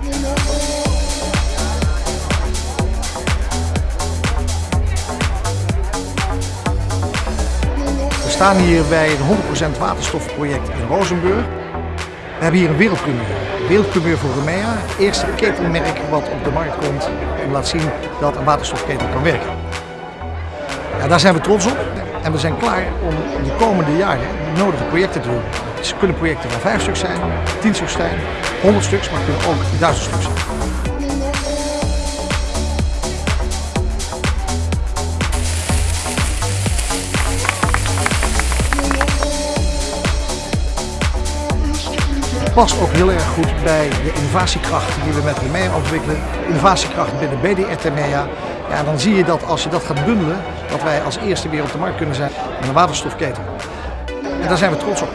We staan hier bij het 100% waterstofproject in Rozenburg. We hebben hier een wereldpremier. Wereldpremier voor Rumea. Het eerste ketelmerk wat op de markt komt en laat zien dat een waterstofketel kan werken. Ja, daar zijn we trots op en we zijn klaar om de komende jaren de nodige projecten te doen. Het kunnen projecten van 5 stuk zijn, 10 stuk zijn, 100 stuks, maar kunnen ook 1000 stuk zijn. Past ook heel erg goed bij de innovatiekracht die we met Remea ontwikkelen. Innovatiekracht binnen BDR Remea. Ja, dan zie je dat als je dat gaat bundelen, dat wij als eerste weer op de markt kunnen zijn met een waterstofketel. En daar zijn we trots op.